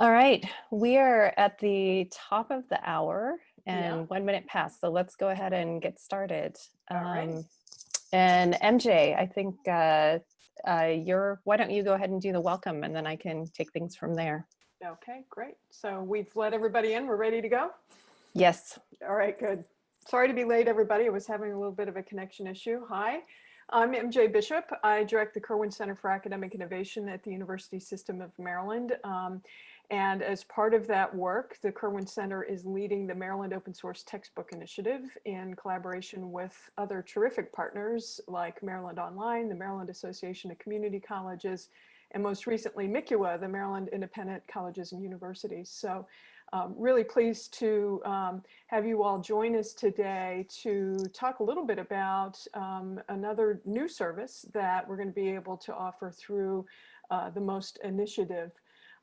All right, we are at the top of the hour and Yeah. one minute past, so let's go ahead and get started. All right. Um, And MJ, I think uh, uh, you're, why don't you go ahead and do the welcome and then I can take things from there. Okay, great. So we've let everybody in. We're ready to go? Yes, All right, good. Sorry to be late, everybody. I was having a little bit of a connection issue. Hi, I'm MJ Bishop. I direct the Kirwan Center for Academic Innovation at the University System of Maryland. Um, and as part of that work, the Kirwan Center is leading the Maryland Open Source Textbook Initiative in collaboration with other terrific partners like Maryland Online, the Maryland Association of Community Colleges, and most recently MICUA, the Maryland Independent Colleges and Universities. So um, really pleased to um, have you all join us today to talk a little bit about um, another new service that we're going to be able to offer through uh, the MOST initiative.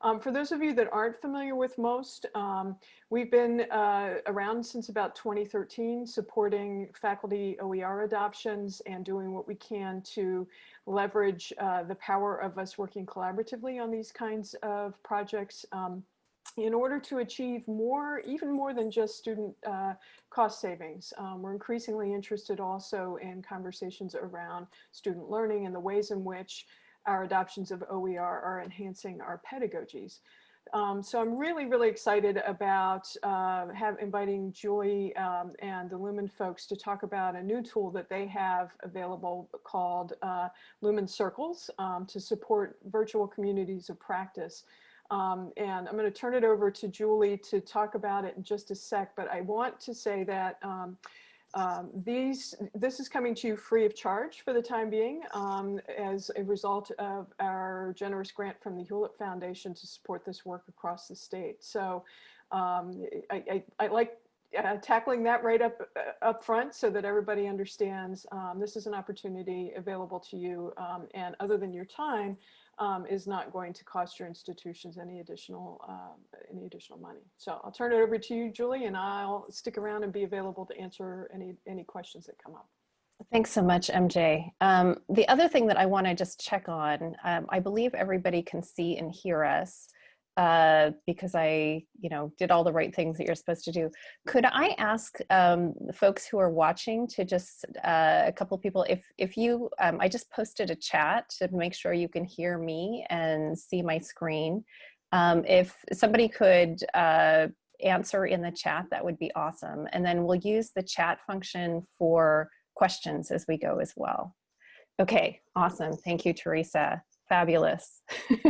Um, for those of you that aren't familiar with MOST, um, we've been uh, around since about 2013 supporting faculty OER adoptions and doing what we can to leverage uh, the power of us working collaboratively on these kinds of projects um, in order to achieve more, even more than just student uh, cost savings. Um, we're increasingly interested also in conversations around student learning and the ways in which our adoptions of OER are enhancing our pedagogies. Um, so I'm really, really excited about uh, have inviting Julie um, and the Lumen folks to talk about a new tool that they have available called uh, Lumen Circles um, to support virtual communities of practice. Um, and I'm going to turn it over to Julie to talk about it in just a sec, but I want to say that um, these, this is coming to you free of charge for the time being um, as a result of our generous grant from the Hewlett Foundation to support this work across the state. So um, I, I, I, like uh, tackling that right up uh, up front so that everybody understands um, this is an opportunity available to you um, and other than your time um, is not going to cost your institutions any additional um, any additional money. So I'll turn it over to you, Julie, and I'll stick around and be available to answer any any questions that come up. thanks so much, MJ. Um, the other thing that I want to just check on, um, I believe everybody can see and hear us. Uh, because I, you know, did all the right things that you're supposed to do. Could I ask um, folks who are watching to just uh, a couple people, if if you, um, I just posted a chat to make sure you can hear me and see my screen. Um, if somebody could uh, answer in the chat, that would be awesome. And then we'll use the chat function for questions as we go as well. Okay, awesome. Thank you, Teresa. Fabulous.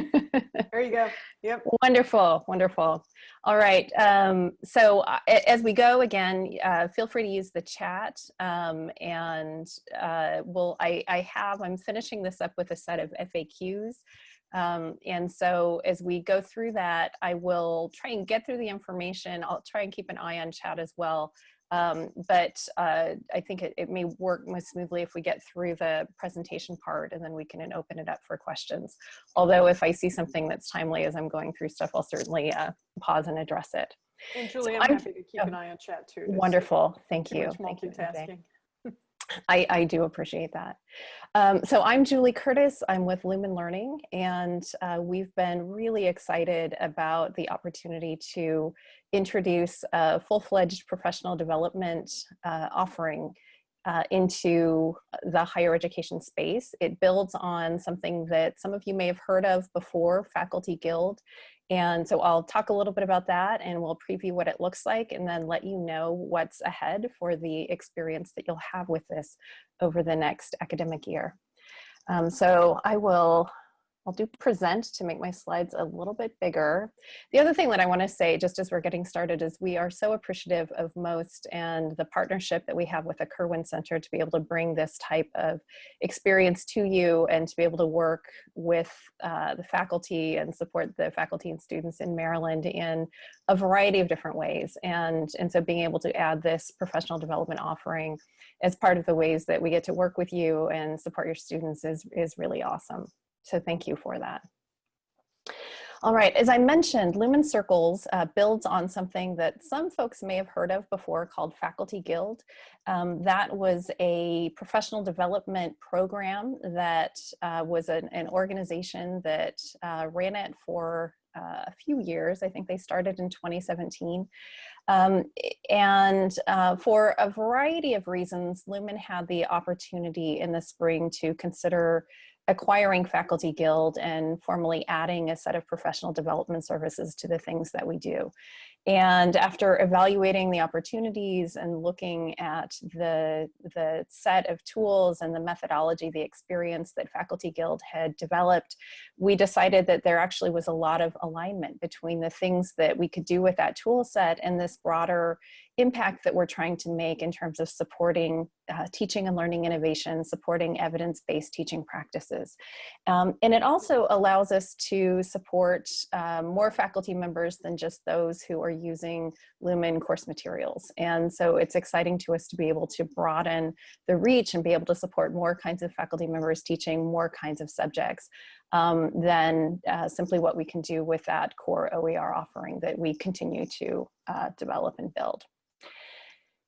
There you go. Yep. Wonderful, wonderful. All right. Um, so uh, as we go again, uh, feel free to use the chat. Um, and uh, we'll, I, I have, I'm finishing this up with a set of FAQs. Um, and so as we go through that, I will try and get through the information. I'll try and keep an eye on chat as well. Um, but uh, I think it, it, may work most smoothly if we get through the presentation part and then we can open it up for questions. Although if I see something that's timely as I'm going through stuff, I'll certainly uh, pause and address it. And Julie, So I'm, I'm- happy to keep an eye on chat too. Wonderful, thank you. Thank you, multitasking. I, I do appreciate that. Um, so I'm Julie Curtis. I'm with Lumen Learning, and uh, we've been really excited about the opportunity to introduce a full-fledged professional development uh, offering uh, into the higher education space. It builds on something that some of you may have heard of before, Faculty Guild. And so I'll talk a little bit about that and we'll preview what it looks like and then let you know what's ahead for the experience that you'll have with this over the next academic year. Um, so I will I'll do present to make my slides a little bit bigger. The other thing that I want to say, just as we're getting started, is we are so appreciative of MOST and the partnership that we have with the Kirwan Center to be able to bring this type of experience to you and to be able to work with uh, the faculty and support the faculty and students in Maryland in a variety of different ways. And, and so being able to add this professional development offering as part of the ways that we get to work with you and support your students is, is really awesome. So thank you for that. All right, as I mentioned, Lumen Circles uh, builds on something that some folks may have heard of before called Faculty Guild. Um, that was a professional development program that uh, was an, an, organization that uh, ran it for uh, a few years. I think they started in 2017. Um, and uh, for a variety of reasons, Lumen had the opportunity in the spring to consider acquiring Faculty Guild and formally adding a set of professional development services to the things that we do. And after evaluating the opportunities and looking at the, the set of tools and the methodology, the experience that Faculty Guild had developed, we decided that there actually was a lot of alignment between the things that we could do with that tool set and this broader impact that we're trying to make in terms of supporting uh, teaching and learning innovation, supporting evidence-based teaching practices. Um, and it also allows us to support um, more faculty members than just those who are using Lumen course materials. And so it's exciting to us to be able to broaden the reach and be able to support more kinds of faculty members teaching more kinds of subjects um, than uh, simply what we can do with that core OER offering that we continue to uh, develop and build.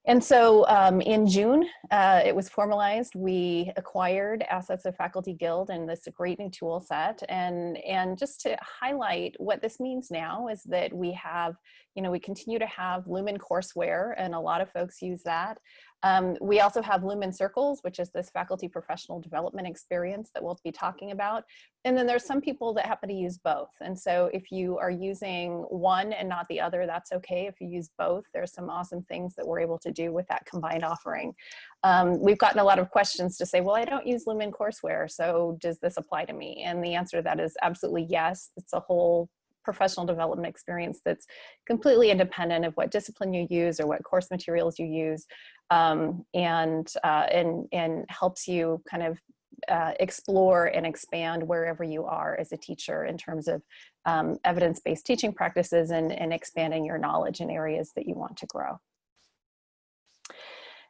And so um, in June, uh, it was formalized. We acquired assets of Faculty Guild and this great new tool set. And, and just to highlight what this means now is that we have, you know, we continue to have Lumen courseware and a lot of folks use that. Um, we also have Lumen Circles, which is this faculty professional development experience that we'll be talking about. And then there's some people that happen to use both. And so if you are using one and not the other, that's okay. If you use both, there's some awesome things that we're able to do with that combined offering. Um, we've gotten a lot of questions to say, well, I don't use Lumen courseware, so does this apply to me? And the answer to that is absolutely yes. It's a whole professional development experience that's completely independent of what discipline you use or what course materials you use um, and, uh, and, and helps you kind of uh, explore and expand wherever you are as a teacher in terms of um, evidence-based teaching practices and, and expanding your knowledge in areas that you want to grow.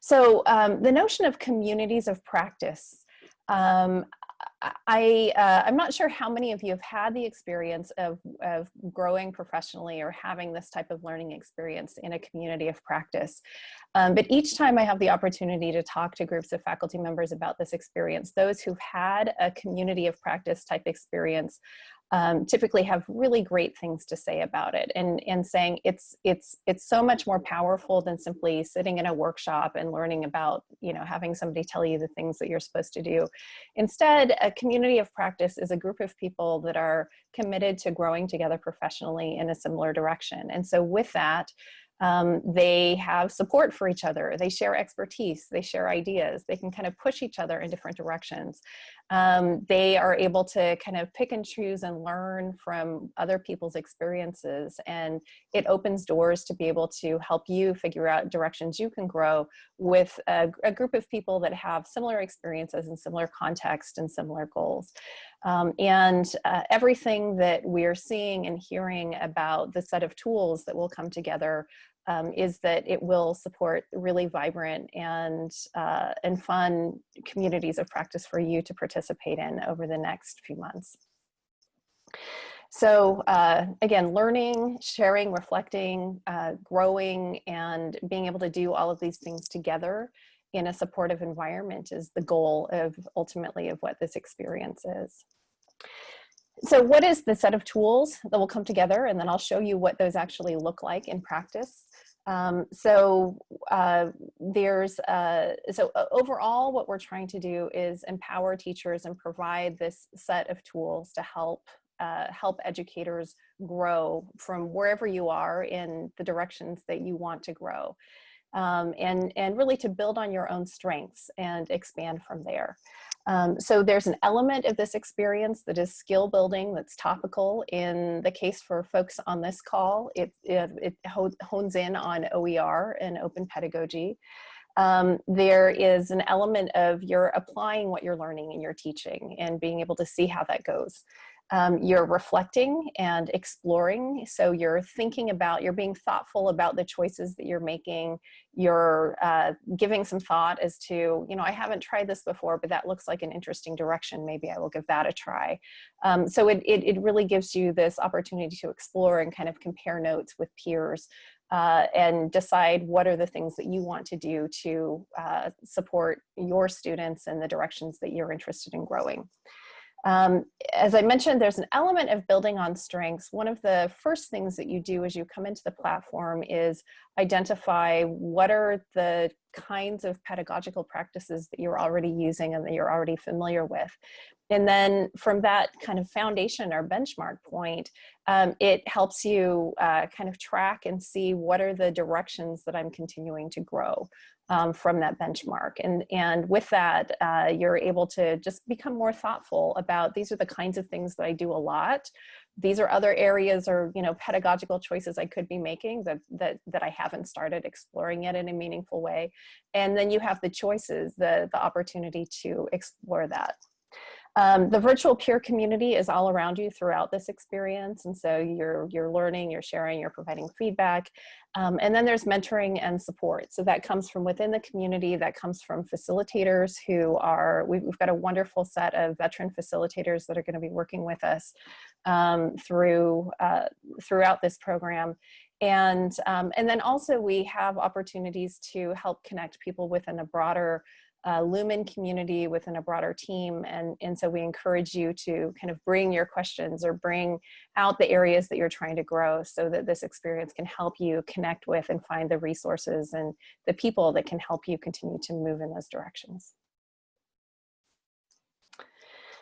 So um, the notion of communities of practice, um, I, uh, I'm not sure how many of you have had the experience of, of growing professionally or having this type of learning experience in a community of practice. Um, but each time I have the opportunity to talk to groups of faculty members about this experience, those who've had a community of practice type experience um, typically have really great things to say about it and, and saying it's, it's, it's so much more powerful than simply sitting in a workshop and learning about, you know, having somebody tell you the things that you're supposed to do. Instead, a community of practice is a group of people that are committed to growing together professionally in a similar direction. And so with that, um, they have support for each other. They share expertise. They share ideas. They can kind of push each other in different directions. Um, they are able to kind of pick and choose and learn from other people's experiences. And it opens doors to be able to help you figure out directions you can grow with a, a group of people that have similar experiences and similar context and similar goals. Um, and uh, everything that we're seeing and hearing about the set of tools that will come together um, is that it will support really vibrant and, uh, and fun communities of practice for you to participate in over the next few months. So uh, again, learning, sharing, reflecting, uh, growing, and being able to do all of these things together in a supportive environment is the goal of ultimately of what this experience is. So what is the set of tools that will come together? And then I'll show you what those actually look like in practice. Um, so uh, there's, uh, so uh, overall what we're trying to do is empower teachers and provide this set of tools to help uh, help educators grow from wherever you are in the directions that you want to grow. Um, and, and really to build on your own strengths and expand from there. Um, so there's an element of this experience that is skill building that's topical in the case for folks on this call. It, it, it hones in on OER and open pedagogy. Um, there is an element of you're applying what you're learning in your teaching and being able to see how that goes um, you're reflecting and exploring. So you're thinking about, you're being thoughtful about the choices that you're making. You're uh, giving some thought as to, you know, I haven't tried this before, but that looks like an interesting direction. Maybe I will give that a try. Um, so it, it, it really gives you this opportunity to explore and kind of compare notes with peers uh, and decide what are the things that you want to do to uh, support your students and the directions that you're interested in growing. Um, as I mentioned, there's an element of building on strengths. One of the first things that you do as you come into the platform is identify what are the kinds of pedagogical practices that you're already using and that you're already familiar with. And then from that kind of foundation or benchmark point, um, it helps you uh, kind of track and see what are the directions that I'm continuing to grow um, from that benchmark. And, and with that, uh, you're able to just become more thoughtful about these are the kinds of things that I do a lot. These are other areas or you know pedagogical choices I could be making that, that, that I haven't started exploring yet in a meaningful way. And then you have the choices, the, the opportunity to explore that. Um, the virtual peer community is all around you throughout this experience. And so you're, you're learning, you're sharing, you're providing feedback. Um, and then there's mentoring and support. So that comes from within the community, that comes from facilitators who are, we've, we've got a wonderful set of veteran facilitators that are gonna be working with us um, through, uh, throughout this program. And, um, and then also we have opportunities to help connect people within a broader uh, Lumen community within a broader team. And, and so we encourage you to kind of bring your questions or bring out the areas that you're trying to grow so that this experience can help you connect with and find the resources and the people that can help you continue to move in those directions.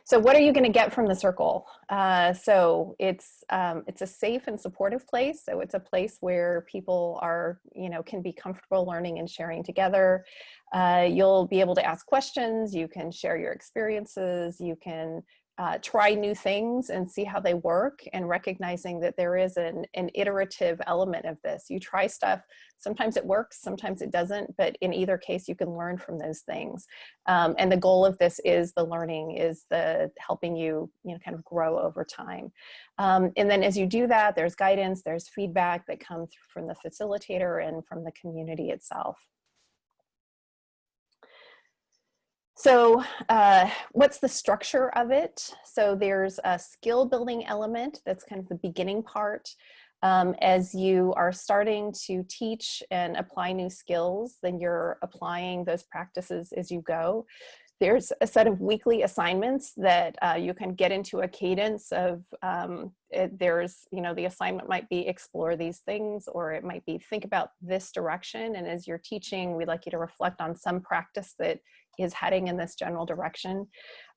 So what are you going to get from the circle? Uh, so it's um, it's a safe and supportive place. So it's a place where people are, you know, can be comfortable learning and sharing together. Uh, you'll be able to ask questions. You can share your experiences. You can uh, try new things and see how they work and recognizing that there is an, an iterative element of this. You try stuff, sometimes it works, sometimes it doesn't, but in either case you can learn from those things. Um, and the goal of this is the learning, is the helping you, you know, kind of grow over time. Um, and then as you do that, there's guidance, there's feedback that comes from the facilitator and from the community itself. So uh, what's the structure of it? So there's a skill building element that's kind of the beginning part. Um, as you are starting to teach and apply new skills, then you're applying those practices as you go. There's a set of weekly assignments that uh, you can get into a cadence of, um, it, there's, you know, the assignment might be explore these things, or it might be think about this direction. And as you're teaching, we'd like you to reflect on some practice that is heading in this general direction.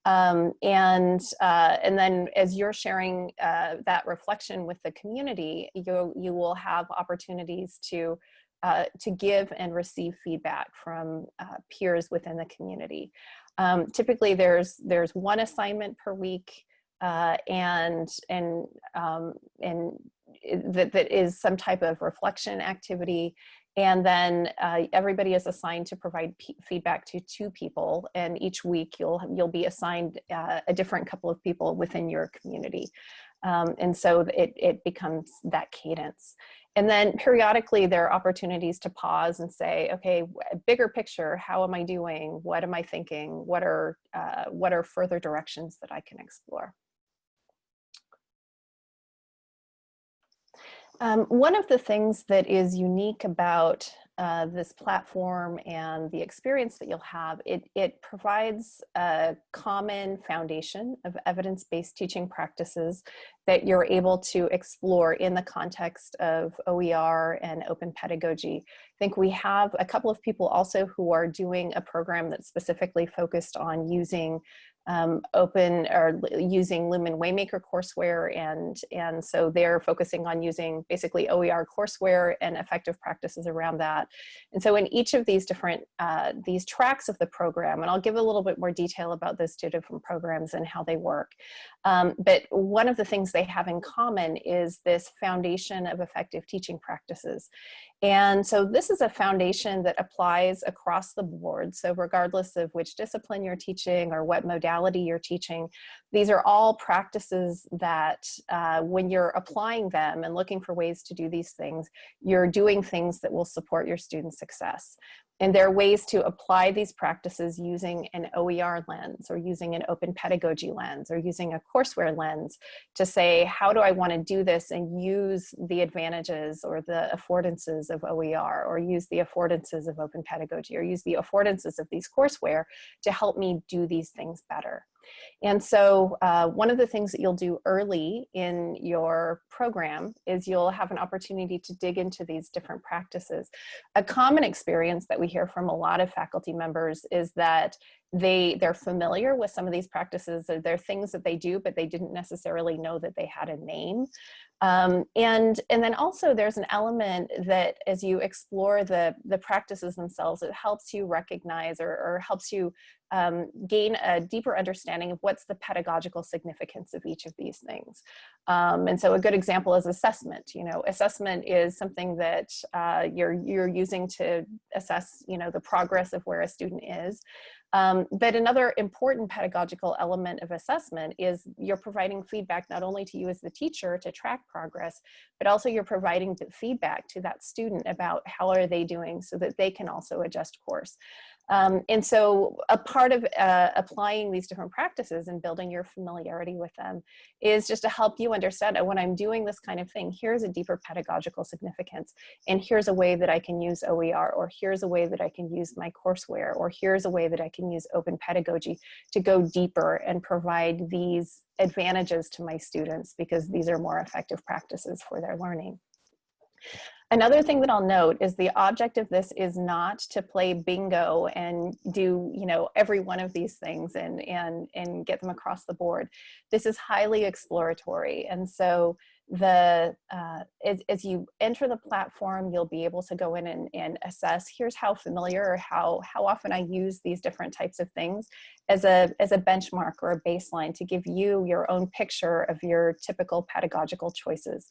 Um, and, uh, and then as you're sharing uh, that reflection with the community, you, you will have opportunities to, uh, to give and receive feedback from uh, peers within the community. Um, typically there's, there's one assignment per week uh, and, and, um, and that, that is some type of reflection activity and then uh, everybody is assigned to provide feedback to two people. And each week you'll, you'll be assigned uh, a different couple of people within your community. Um, and so it, it becomes that cadence. And then periodically there are opportunities to pause and say, okay, bigger picture, how am I doing? What am I thinking? What are, uh, what are further directions that I can explore? Um, one of the things that is unique about uh, this platform and the experience that you'll have, it, it provides a common foundation of evidence-based teaching practices that you're able to explore in the context of OER and open pedagogy. I think we have a couple of people also who are doing a program that's specifically focused on using um, open or using Lumen Waymaker courseware and, and so they're focusing on using basically OER courseware and effective practices around that. And so in each of these different, uh, these tracks of the program, and I'll give a little bit more detail about those two different programs and how they work. Um, but one of the things they have in common is this foundation of effective teaching practices. And so this is a foundation that applies across the board. So regardless of which discipline you're teaching or what modality you're teaching, these are all practices that uh, when you're applying them and looking for ways to do these things, you're doing things that will support your student success. And there are ways to apply these practices using an OER lens or using an open pedagogy lens or using a courseware lens to say, how do I want to do this and use the advantages or the affordances of OER or use the affordances of open pedagogy or use the affordances of these courseware to help me do these things better. And so uh, one of the things that you'll do early in your program is you'll have an opportunity to dig into these different practices. A common experience that we hear from a lot of faculty members is that they they're familiar with some of these practices they're things that they do but they didn't necessarily know that they had a name um, and and then also there's an element that as you explore the the practices themselves it helps you recognize or, or helps you um, gain a deeper understanding of what's the pedagogical significance of each of these things. Um, and so a good example is assessment. You know, assessment is something that uh, you're, you're using to assess, you know, the progress of where a student is. Um, but another important pedagogical element of assessment is you're providing feedback not only to you as the teacher to track progress, but also you're providing the feedback to that student about how are they doing so that they can also adjust course. Um, and so a part of uh, applying these different practices and building your familiarity with them is just to help you understand oh, when I'm doing this kind of thing, here's a deeper pedagogical significance. And here's a way that I can use OER, or here's a way that I can use my courseware, or here's a way that I can use open pedagogy to go deeper and provide these advantages to my students because these are more effective practices for their learning. Another thing that I'll note is the object of this is not to play bingo and do, you know, every one of these things and, and, and get them across the board. This is highly exploratory. And so the uh, as, as you enter the platform, you'll be able to go in and, and assess, here's how familiar or how, how often I use these different types of things as a, as a benchmark or a baseline to give you your own picture of your typical pedagogical choices.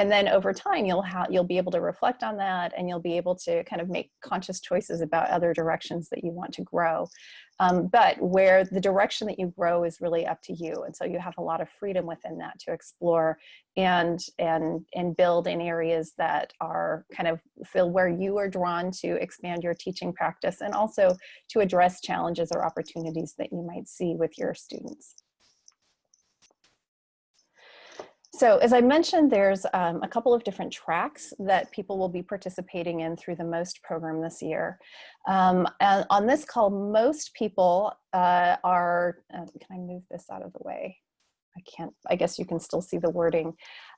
And then over time, you'll, have you'll be able to reflect on that and you'll be able to kind of make conscious choices about other directions that you want to grow. Um, but where the direction that you grow is really up to you. And so you have a lot of freedom within that to explore and, and, and build in areas that are kind of feel where you are drawn to expand your teaching practice and also to address challenges or opportunities that you might see with your students. So as I mentioned, there's um, a couple of different tracks that people will be participating in through the MOST program this year. Um, on this call, most people uh, are, uh, can I move this out of the way? I can't, I guess you can still see the wording.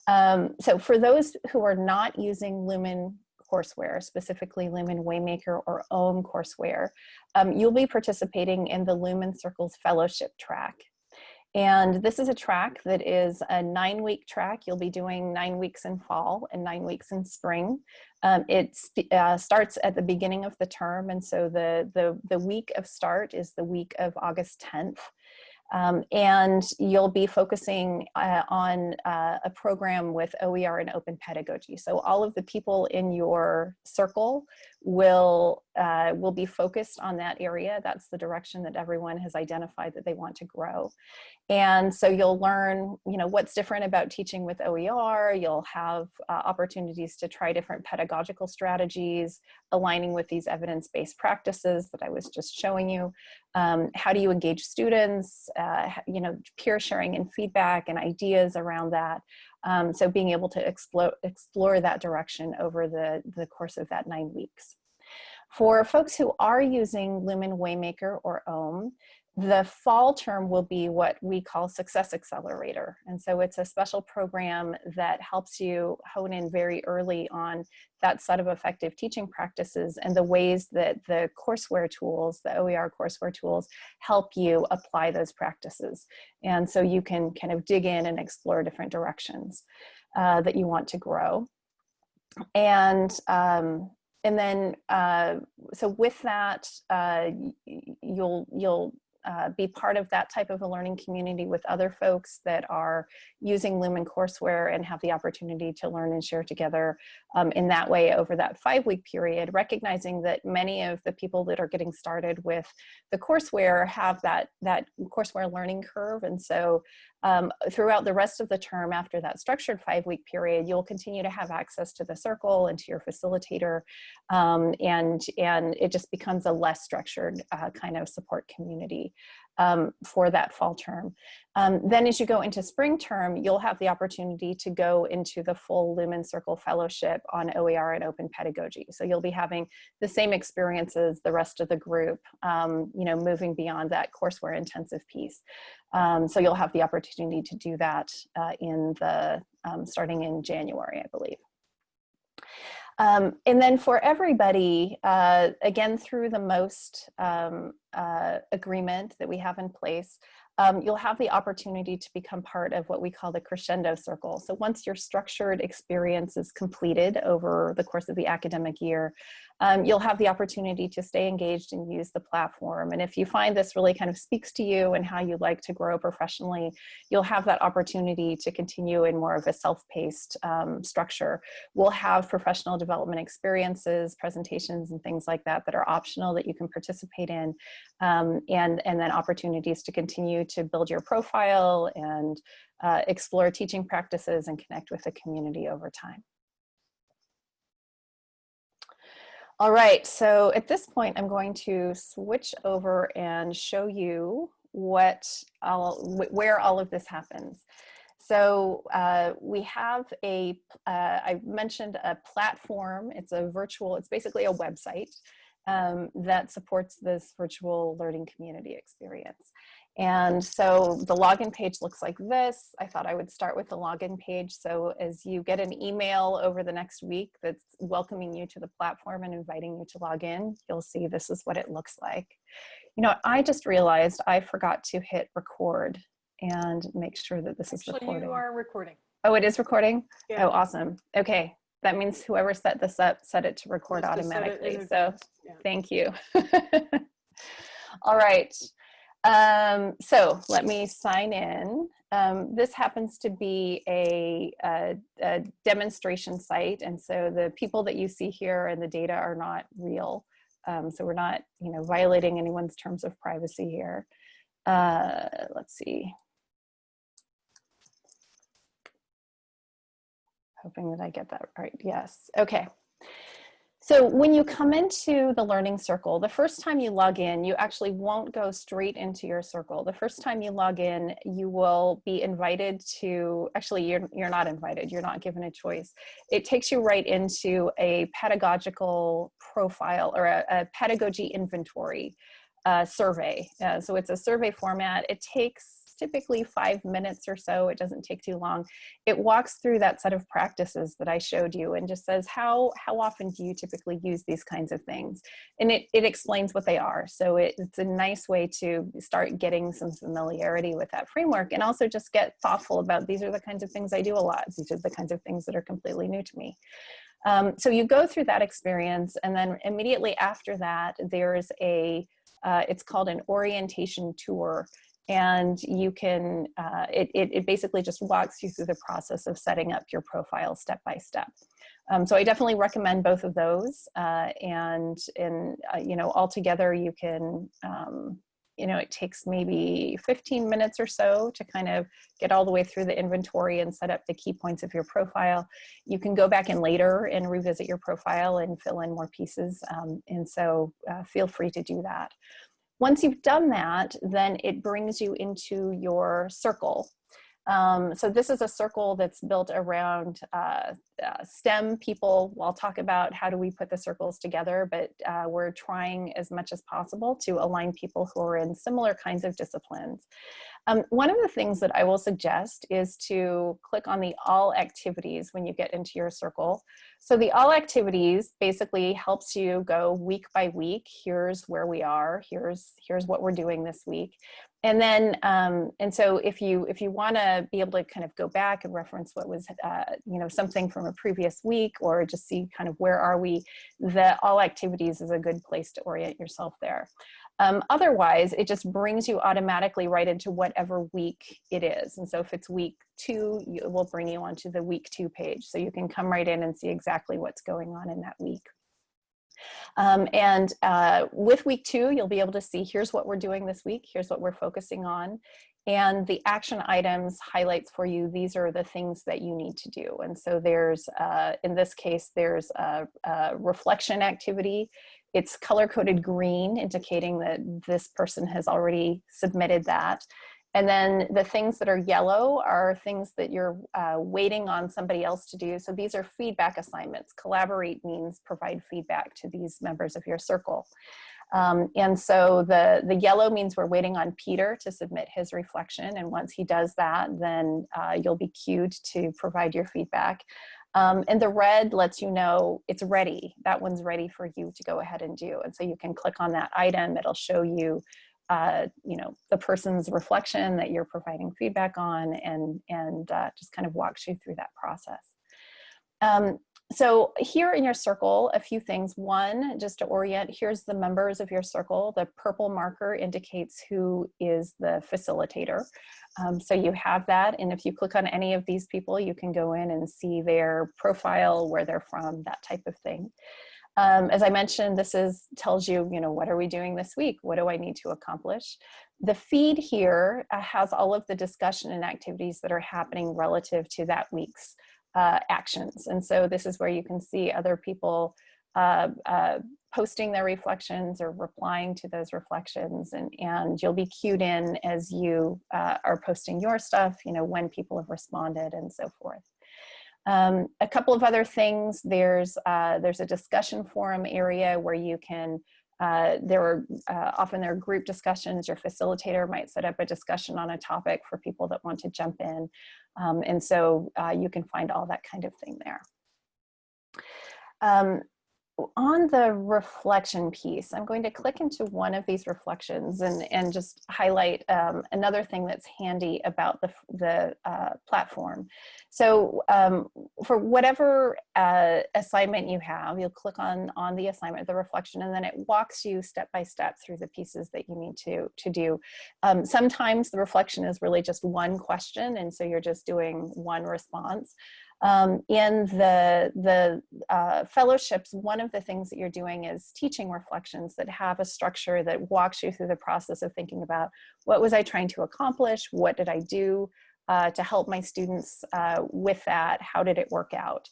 Um, so for those who are not using Lumen courseware, specifically Lumen Waymaker or OHM courseware, um, you'll be participating in the Lumen Circles Fellowship track. And this is a track that is a nine week track. You'll be doing nine weeks in fall and nine weeks in spring. Um, it uh, starts at the beginning of the term. And so the, the, the week of start is the week of August 10th. Um, and you'll be focusing uh, on uh, a program with OER and open pedagogy. So all of the people in your circle will, uh, will be focused on that area. That's the direction that everyone has identified that they want to grow. And so you'll learn, you know, what's different about teaching with OER. You'll have uh, opportunities to try different pedagogical strategies, aligning with these evidence-based practices that I was just showing you. Um, how do you engage students, uh, you know, peer sharing and feedback and ideas around that. Um, so being able to explore, explore that direction over the, the course of that nine weeks. For folks who are using Lumen Waymaker or OHM, the fall term will be what we call Success Accelerator. And so it's a special program that helps you hone in very early on that set of effective teaching practices and the ways that the courseware tools, the OER courseware tools, help you apply those practices. And so you can kind of dig in and explore different directions uh, that you want to grow. And um, and then uh, so with that uh, you'll you'll uh, be part of that type of a learning community with other folks that are using Lumen courseware and have the opportunity to learn and share together um, in that way over that five week period, recognizing that many of the people that are getting started with the courseware have that, that courseware learning curve. And so um, throughout the rest of the term after that structured five week period, you'll continue to have access to the circle and to your facilitator. Um, and, and it just becomes a less structured uh, kind of support community. Um, for that fall term. Um, then as you go into spring term, you'll have the opportunity to go into the full Lumen Circle Fellowship on OER and Open Pedagogy. So you'll be having the same experiences the rest of the group, um, you know, moving beyond that courseware intensive piece. Um, so you'll have the opportunity to do that uh, in the, um, starting in January, I believe. Um, and then for everybody, uh, again, through the MOST um, uh, agreement that we have in place, um, you'll have the opportunity to become part of what we call the crescendo circle. So once your structured experience is completed over the course of the academic year, um, you'll have the opportunity to stay engaged and use the platform. And if you find this really kind of speaks to you and how you like to grow professionally, you'll have that opportunity to continue in more of a self-paced um, structure. We'll have professional development experiences, presentations, and things like that that are optional that you can participate in, um, and, and then opportunities to continue to build your profile and uh, explore teaching practices and connect with the community over time. All right, so at this point, I'm going to switch over and show you what all, where all of this happens. So uh, we have a. Uh, I mentioned a platform. It's a virtual, it's basically a website um, that supports this virtual learning community experience. And so the login page looks like this. I thought I would start with the login page. So as you get an email over the next week that's welcoming you to the platform and inviting you to log in, you'll see this is what it looks like. You know, I just realized I forgot to hit record and make sure that this Actually, is recording. you are recording. Oh, it is recording? Yeah. Oh, awesome. Okay. That means whoever set this up set it to record Just to it automatically. So. Yeah. Thank you. All right. Um, so let me sign in. Um, this happens to be a, a, a demonstration site. And so the people that you see here and the data are not real. Um, so we're not, you know, violating anyone's terms of privacy here. Uh, let's see. Hoping that I get that right. Yes. Okay. So when you come into the learning circle, the first time you log in, you actually won't go straight into your circle. The first time you log in, you will be invited to, actually you're, you're not invited, you're not given a choice. It takes you right into a pedagogical profile or a, a pedagogy inventory uh, survey. Uh, so it's a survey format. It takes typically five minutes or so. It doesn't take too long. It walks through that set of practices that I showed you and just says, how, how often do you typically use these kinds of things? And it, it explains what they are. So it, it's a nice way to start getting some familiarity with that framework and also just get thoughtful about these are the kinds of things I do a lot. These are the kinds of things that are completely new to me. Um, so you go through that experience and then immediately after that, there's a, uh, it's called an orientation tour and you can, uh, it, it, it, basically just walks you through the process of setting up your profile step by step. Um, so I definitely recommend both of those uh, and, in, uh, you know, altogether you can, um, you know, it takes maybe 15 minutes or so to kind of get all the way through the inventory and set up the key points of your profile. You can go back in later and revisit your profile and fill in more pieces. Um, and so uh, feel free to do that. Once you've done that, then it brings you into your circle. Um, so this is a circle that's built around uh, uh, STEM people. I'll talk about how do we put the circles together, but uh, we're trying as much as possible to align people who are in similar kinds of disciplines. Um, one of the things that I will suggest is to click on the all activities when you get into your circle. So the all activities basically helps you go week by week. Here's where we are. Here's, here's what we're doing this week. And then, um, and so if you if you want to be able to kind of go back and reference what was, uh, you know, something from a previous week, or just see kind of where are we, the all activities is a good place to orient yourself there. Um, otherwise, it just brings you automatically right into whatever week it is. And so if it's week two, it will bring you onto the week two page. So you can come right in and see exactly what's going on in that week. Um, and uh, with week two, you'll be able to see here's what we're doing this week, here's what we're focusing on. And the action items highlights for you, these are the things that you need to do. And so there's, uh, in this case, there's a, a reflection activity. It's color coded green, indicating that this person has already submitted that. And then the things that are yellow are things that you're uh, waiting on somebody else to do. So these are feedback assignments. Collaborate means provide feedback to these members of your circle. Um, and so the, the yellow means we're waiting on Peter to submit his reflection. And once he does that, then uh, you'll be cued to provide your feedback. Um, and the red lets you know it's ready. That one's ready for you to go ahead and do. And so you can click on that item. It'll show you uh, you know, the person's reflection that you're providing feedback on and, and uh, just kind of walks you through that process. Um, so here in your circle, a few things. One, just to orient, here's the members of your circle. The purple marker indicates who is the facilitator. Um, so you have that. And if you click on any of these people, you can go in and see their profile, where they're from, that type of thing. Um, as I mentioned, this is tells you, you know, what are we doing this week? What do I need to accomplish? The feed here uh, has all of the discussion and activities that are happening relative to that week's uh, actions. And so this is where you can see other people uh, uh, posting their reflections or replying to those reflections and, and you'll be cued in as you uh, are posting your stuff, you know, when people have responded and so forth. Um, a couple of other things, there's, uh, there's a discussion forum area where you can, uh, there are uh, often there are group discussions, your facilitator might set up a discussion on a topic for people that want to jump in. Um, and so uh, you can find all that kind of thing there. Um, on the reflection piece, I'm going to click into one of these reflections and, and just highlight um, another thing that's handy about the, the uh, platform. So um, for whatever uh, assignment you have, you'll click on, on the assignment, the reflection, and then it walks you step by step through the pieces that you need to, to do. Um, sometimes the reflection is really just one question, and so you're just doing one response. Um, in the, the uh, fellowships, one of the things that you're doing is teaching reflections that have a structure that walks you through the process of thinking about what was I trying to accomplish? What did I do uh, to help my students uh, with that? How did it work out?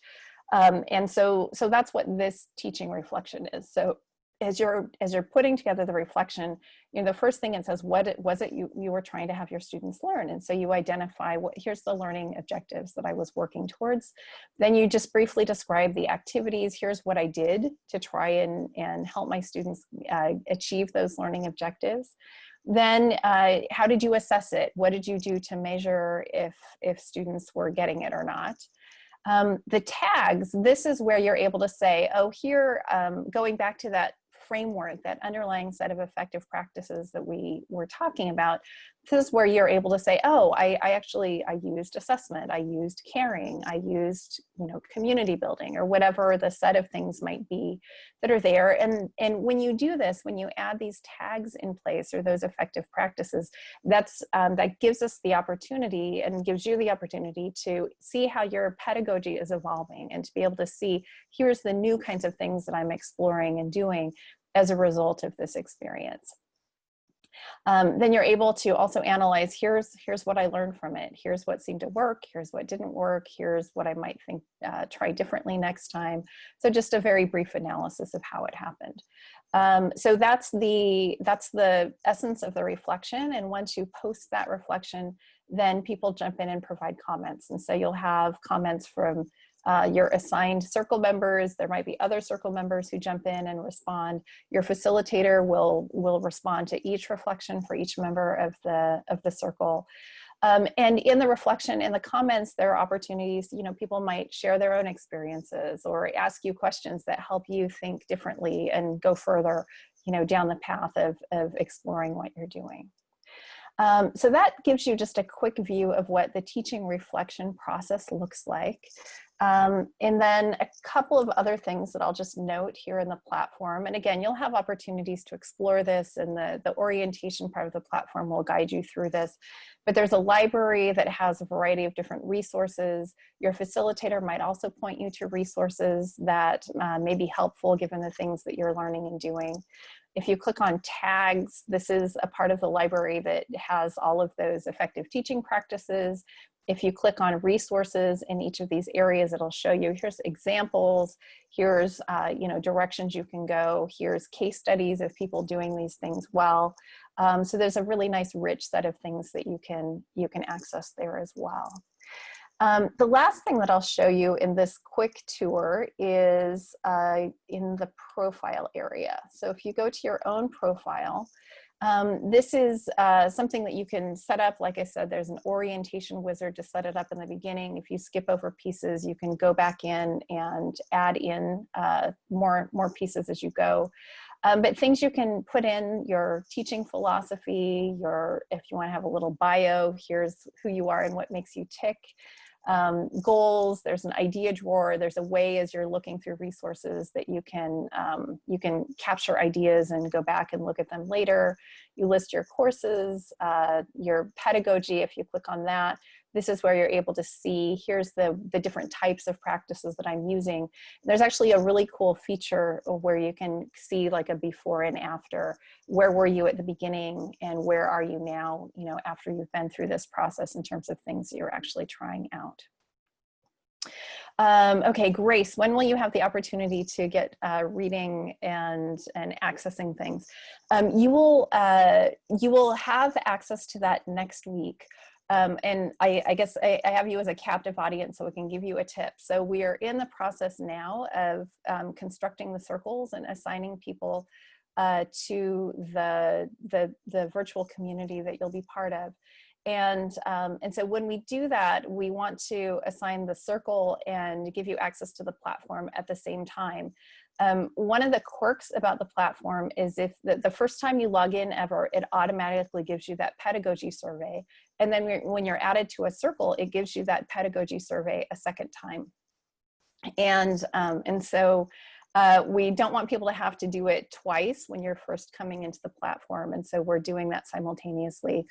Um, and so, so that's what this teaching reflection is. So as you're as you're putting together the reflection, you know, the first thing it says, what it, was it you, you were trying to have your students learn? And so you identify what here's the learning objectives that I was working towards. Then you just briefly describe the activities. Here's what I did to try and, and help my students uh, achieve those learning objectives. Then uh, how did you assess it? What did you do to measure if, if students were getting it or not? Um, the tags, this is where you're able to say, oh, here, um, going back to that framework, that underlying set of effective practices that we were talking about, this is where you're able to say, oh, I, I actually, I used assessment, I used caring, I used, you know, community building or whatever the set of things might be that are there. And, and when you do this, when you add these tags in place or those effective practices, that's, um, that gives us the opportunity and gives you the opportunity to see how your pedagogy is evolving and to be able to see, here's the new kinds of things that I'm exploring and doing as a result of this experience. Um, then you're able to also analyze, here's, here's what I learned from it. Here's what seemed to work. Here's what didn't work. Here's what I might think, uh, try differently next time. So just a very brief analysis of how it happened. Um, so that's the, that's the essence of the reflection. And once you post that reflection, then people jump in and provide comments. And so you'll have comments from uh, your assigned circle members. There might be other circle members who jump in and respond. Your facilitator will, will respond to each reflection for each member of the, of the circle. Um, and in the reflection, in the comments, there are opportunities, you know, people might share their own experiences or ask you questions that help you think differently and go further, you know, down the path of, of exploring what you're doing. Um, so that gives you just a quick view of what the teaching reflection process looks like. Um, and then a couple of other things that I'll just note here in the platform. And again, you'll have opportunities to explore this and the, the orientation part of the platform will guide you through this. But there's a library that has a variety of different resources. Your facilitator might also point you to resources that uh, may be helpful given the things that you're learning and doing. If you click on tags, this is a part of the library that has all of those effective teaching practices. If you click on resources in each of these areas, it'll show you here's examples, here's uh, you know directions you can go, here's case studies of people doing these things well. Um, so there's a really nice rich set of things that you can you can access there as well. Um, the last thing that I'll show you in this quick tour is uh, in the profile area. So if you go to your own profile, um, this is uh, something that you can set up. Like I said, there's an orientation wizard to set it up in the beginning. If you skip over pieces, you can go back in and add in uh, more, more pieces as you go. Um, but things you can put in your teaching philosophy, your, if you wanna have a little bio, here's who you are and what makes you tick um, goals, there's an idea drawer, there's a way as you're looking through resources that you can, um, you can capture ideas and go back and look at them later. You list your courses, uh, your pedagogy, if you click on that, this is where you're able to see, here's the, the different types of practices that I'm using. There's actually a really cool feature where you can see like a before and after. Where were you at the beginning and where are you now, you know, after you've been through this process in terms of things you're actually trying out. Um, okay, Grace, when will you have the opportunity to get uh, reading and, and accessing things? Um, you, will, uh, you will have access to that next week. Um, and I, I guess I, I, have you as a captive audience so we can give you a tip. So we are in the process now of um, constructing the circles and assigning people uh, to the, the, the virtual community that you'll be part of. And, um, and so when we do that, we want to assign the circle and give you access to the platform at the same time. Um, one of the quirks about the platform is if the, the, first time you log in ever, it automatically gives you that pedagogy survey. And then when you're added to a circle, it gives you that pedagogy survey a second time. And, um, and so uh, we don't want people to have to do it twice when you're first coming into the platform. And so we're doing that simultaneously.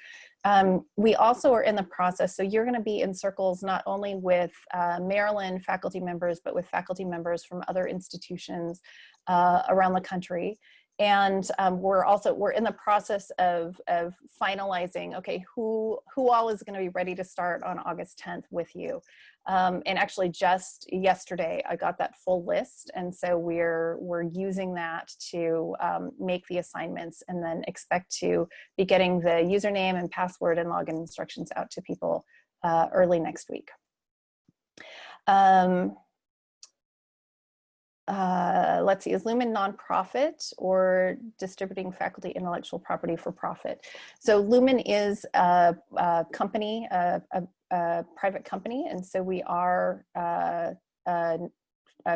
Um, we also are in the process, so you're gonna be in circles not only with uh, Maryland faculty members, but with faculty members from other institutions uh, around the country. And um, we're also, we're in the process of, of finalizing, okay, who, who all is gonna be ready to start on August 10th with you. Um, and actually just yesterday, I got that full list. And so we're, we're using that to um, make the assignments and then expect to be getting the username and password and login instructions out to people uh, early next week. Um, uh, let's see, is Lumen nonprofit or distributing faculty intellectual property for profit? So Lumen is a, a company, a, a, a, private company, and so we are uh, a,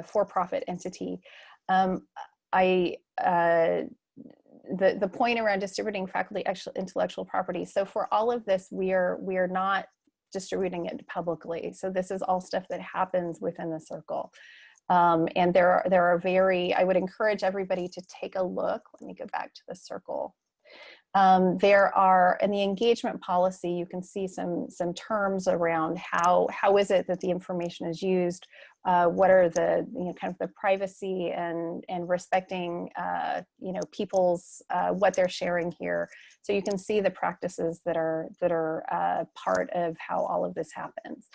for-profit entity. Um, I, uh, the, the point around distributing faculty intellectual property. So for all of this, we are, we are not distributing it publicly. So this is all stuff that happens within the circle. Um, and there are, there are very, I would encourage everybody to take a look. Let me go back to the circle. Um, there are, in the engagement policy, you can see some, some terms around how, how is it that the information is used, uh, what are the, you know, kind of the privacy and, and respecting, uh, you know, people's, uh, what they're sharing here. So you can see the practices that are, that are uh, part of how all of this happens.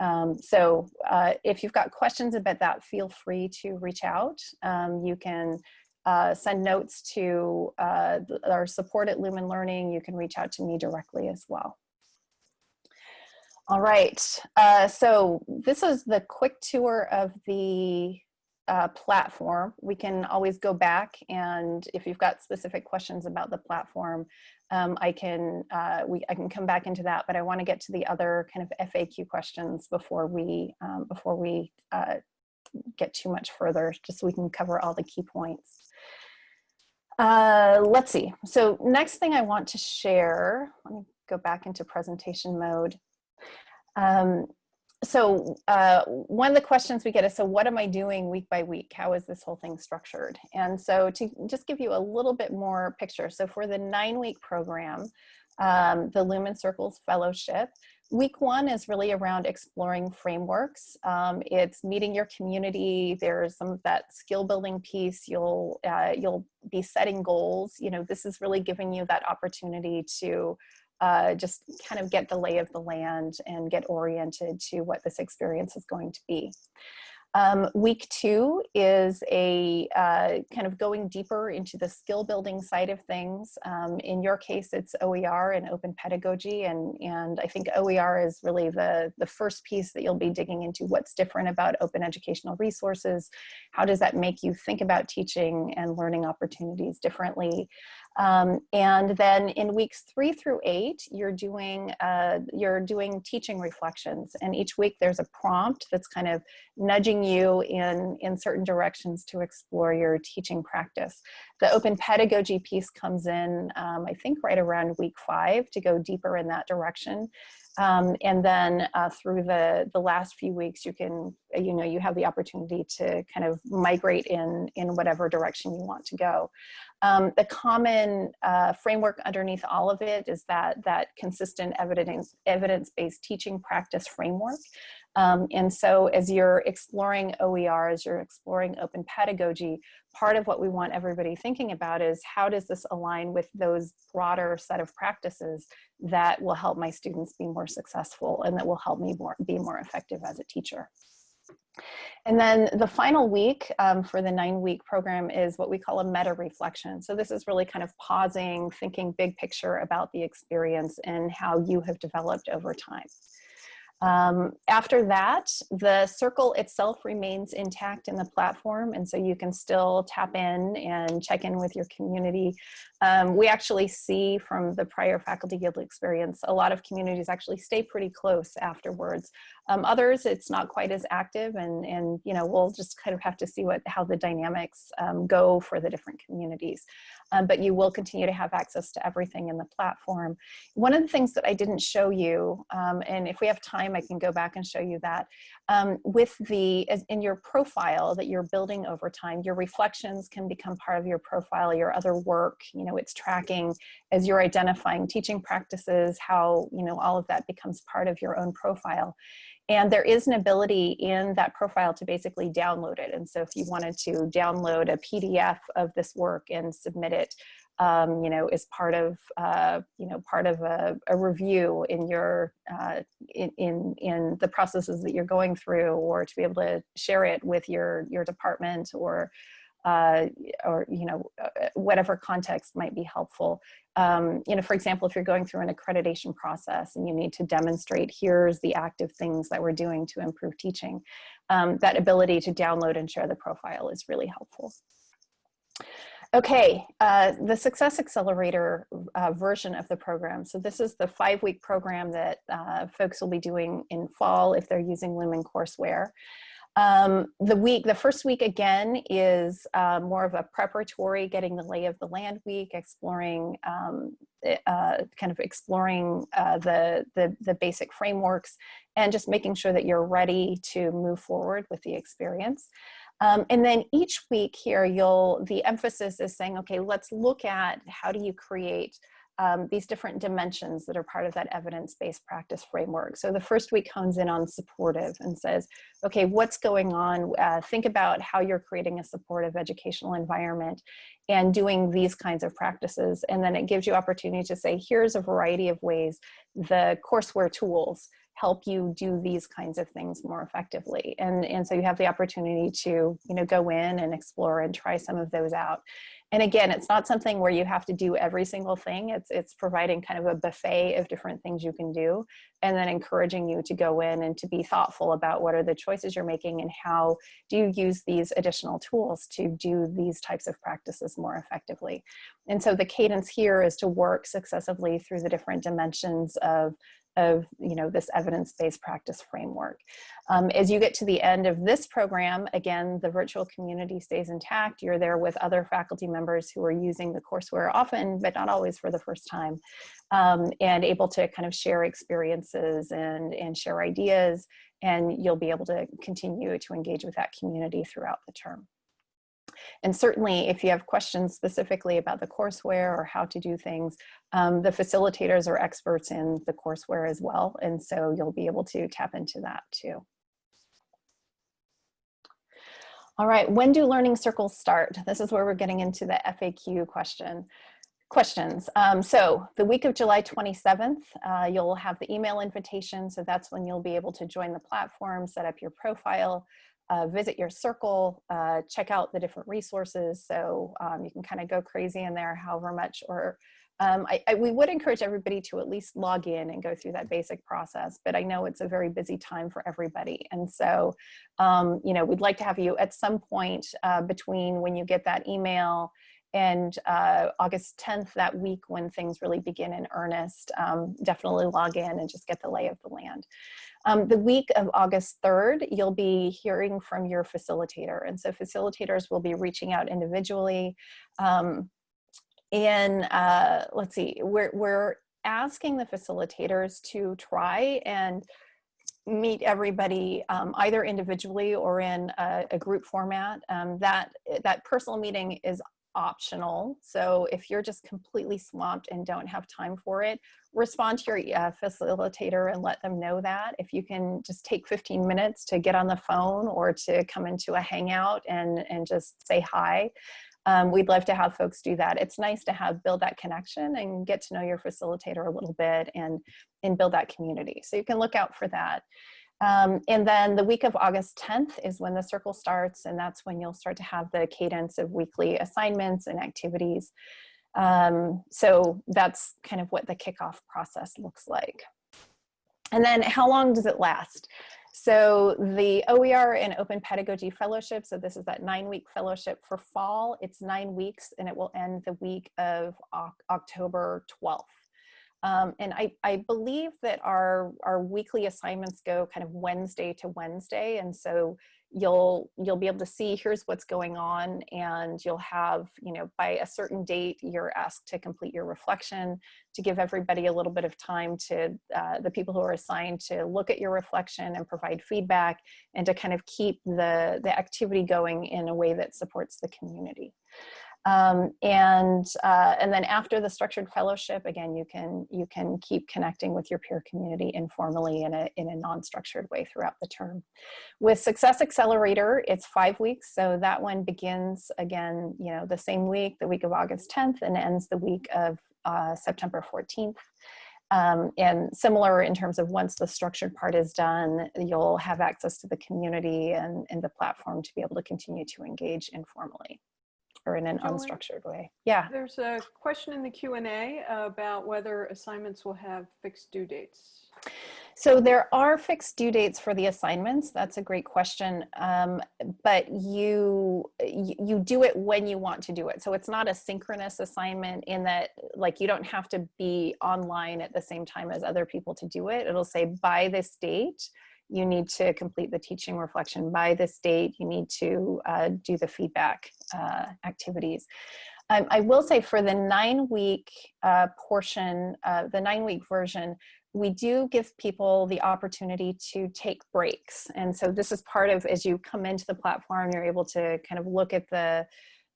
Um, so uh, if you've got questions about that, feel free to reach out. Um, you can uh, send notes to uh, our support at Lumen Learning. You can reach out to me directly as well. All right, uh, so this is the quick tour of the uh, platform. We can always go back and if you've got specific questions about the platform, um, I can uh, we I can come back into that, but I want to get to the other kind of FAQ questions before we um, before we uh, get too much further, just so we can cover all the key points. Uh, let's see. So next thing I want to share, let me go back into presentation mode. Um, so uh, one of the questions we get is, so what am I doing week by week? How is this whole thing structured? And so to just give you a little bit more picture. So for the nine week program, um, the Lumen Circles Fellowship, Week one is really around exploring frameworks. Um, it's meeting your community. There's some of that skill building piece. You'll, uh, you'll be setting goals. You know, this is really giving you that opportunity to uh, just kind of get the lay of the land and get oriented to what this experience is going to be. Um, week two is a uh, kind of going deeper into the skill building side of things. Um, in your case, it's OER and open pedagogy. And, and I think OER is really the, the first piece that you'll be digging into what's different about open educational resources. How does that make you think about teaching and learning opportunities differently? Um, and then in weeks three through eight, you're doing, uh, you're doing teaching reflections. And each week there's a prompt that's kind of nudging you in, in certain directions to explore your teaching practice. The open pedagogy piece comes in, um, I think right around week five to go deeper in that direction. Um, and then uh, through the, the last few weeks, you can, you know, you have the opportunity to kind of migrate in, in whatever direction you want to go. Um, the common uh, framework underneath all of it is that, that consistent evidence, evidence-based teaching practice framework. Um, and so as you're exploring OER, as you're exploring open pedagogy, part of what we want everybody thinking about is how does this align with those broader set of practices that will help my students be more successful and that will help me more, be more effective as a teacher. And then the final week um, for the nine week program is what we call a meta reflection. So this is really kind of pausing, thinking big picture about the experience and how you have developed over time. Um, after that, the circle itself remains intact in the platform, and so you can still tap in and check in with your community. Um, we actually see from the prior Faculty Guild experience, a lot of communities actually stay pretty close afterwards. Um, others, it's not quite as active, and, and you know we'll just kind of have to see what how the dynamics um, go for the different communities. Um, but you will continue to have access to everything in the platform. One of the things that I didn't show you, um, and if we have time, I can go back and show you that, um, with the, in your profile that you're building over time, your reflections can become part of your profile, your other work, you know, it's tracking as you're identifying teaching practices, how, you know, all of that becomes part of your own profile. And there is an ability in that profile to basically download it. And so if you wanted to download a PDF of this work and submit it, um, you know, is part of, uh, you know, part of a, a review in your, uh, in, in, in the processes that you're going through or to be able to share it with your, your department or uh, or you know uh, whatever context might be helpful. Um, you know, for example, if you're going through an accreditation process and you need to demonstrate here's the active things that we're doing to improve teaching, um, that ability to download and share the profile is really helpful. Okay, uh, the Success Accelerator uh, version of the program. So this is the five-week program that uh, folks will be doing in fall if they're using Lumen courseware. Um, the week, the first week again is uh, more of a preparatory, getting the lay of the land week, exploring, um, eh, uh, kind of exploring uh, the, the, the basic frameworks and just making sure that you're ready to move forward with the experience. Um, and then each week here, you'll, the emphasis is saying, okay, let's look at how do you create um, these different dimensions that are part of that evidence-based practice framework. So the first week hones in on supportive and says, okay, what's going on? Uh, think about how you're creating a supportive educational environment and doing these kinds of practices. And then it gives you opportunity to say, here's a variety of ways the courseware tools help you do these kinds of things more effectively. And, and so you have the opportunity to you know, go in and explore and try some of those out. And again, it's not something where you have to do every single thing. It's, it's providing kind of a buffet of different things you can do and then encouraging you to go in and to be thoughtful about what are the choices you're making and how do you use these additional tools to do these types of practices more effectively. And so the cadence here is to work successively through the different dimensions of of you know this evidence-based practice framework. Um, as you get to the end of this program, again, the virtual community stays intact. You're there with other faculty members who are using the courseware often, but not always for the first time, um, and able to kind of share experiences and, and share ideas, and you'll be able to continue to engage with that community throughout the term. And certainly if you have questions specifically about the courseware or how to do things, um, the facilitators are experts in the courseware as well. And so you'll be able to tap into that too. All right, when do learning circles start? This is where we're getting into the FAQ question questions. Um, so the week of July 27th, uh, you'll have the email invitation. So that's when you'll be able to join the platform, set up your profile, uh, visit your circle, uh, check out the different resources. So um, you can kind of go crazy in there however much, or um, I, I, we would encourage everybody to at least log in and go through that basic process, but I know it's a very busy time for everybody. And so, um, you know, we'd like to have you at some point uh, between when you get that email and uh, August 10th, that week when things really begin in earnest, um, definitely log in and just get the lay of the land. Um, the week of August 3rd, you'll be hearing from your facilitator. And so facilitators will be reaching out individually. Um, and uh, let's see, we're, we're asking the facilitators to try and meet everybody um, either individually or in a, a group format. Um, that, that personal meeting is optional. So if you're just completely swamped and don't have time for it, respond to your uh, facilitator and let them know that. If you can just take 15 minutes to get on the phone or to come into a hangout and, and just say hi, um, we'd love to have folks do that. It's nice to have build that connection and get to know your facilitator a little bit and, and build that community. So you can look out for that. Um, and then the week of August 10th is when the circle starts and that's when you'll start to have the cadence of weekly assignments and activities. Um, so that's kind of what the kickoff process looks like. And then how long does it last? So the OER and Open Pedagogy Fellowship, so this is that nine week fellowship for fall, it's nine weeks and it will end the week of October 12th. Um, and I, I believe that our, our weekly assignments go kind of Wednesday to Wednesday. And so you'll, you'll be able to see here's what's going on and you'll have, you know, by a certain date, you're asked to complete your reflection to give everybody a little bit of time to, uh, the people who are assigned to look at your reflection and provide feedback and to kind of keep the, the activity going in a way that supports the community. Um, and uh, and then after the structured fellowship, again, you can you can keep connecting with your peer community informally in a in a non-structured way throughout the term. With Success Accelerator, it's five weeks, so that one begins again, you know, the same week, the week of August 10th, and ends the week of uh, September 14th. Um, and similar in terms of once the structured part is done, you'll have access to the community and, and the platform to be able to continue to engage informally or in an Joanne, unstructured way. Yeah. There's a question in the Q&A about whether assignments will have fixed due dates. So there are fixed due dates for the assignments. That's a great question. Um, but you, you do it when you want to do it. So it's not a synchronous assignment in that like you don't have to be online at the same time as other people to do it. It'll say by this date, you need to complete the teaching reflection by this date. You need to uh, do the feedback uh, activities. Um, I will say for the nine week uh, portion, uh, the nine week version, we do give people the opportunity to take breaks. And so this is part of, as you come into the platform, you're able to kind of look at the